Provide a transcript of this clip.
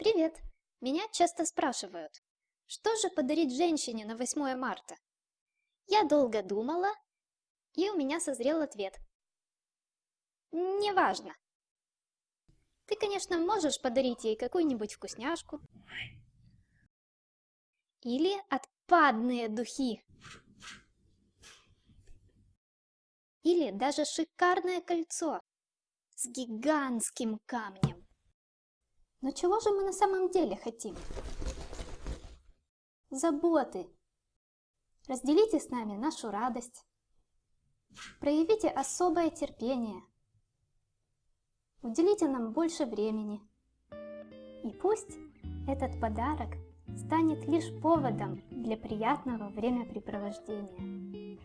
Привет! Меня часто спрашивают, что же подарить женщине на 8 марта? Я долго думала, и у меня созрел ответ. Неважно. Ты, конечно, можешь подарить ей какую-нибудь вкусняшку. Или отпадные духи. Или даже шикарное кольцо с гигантским камнем. Но чего же мы на самом деле хотим? Заботы. Разделите с нами нашу радость. Проявите особое терпение. Уделите нам больше времени. И пусть этот подарок станет лишь поводом для приятного времяпрепровождения.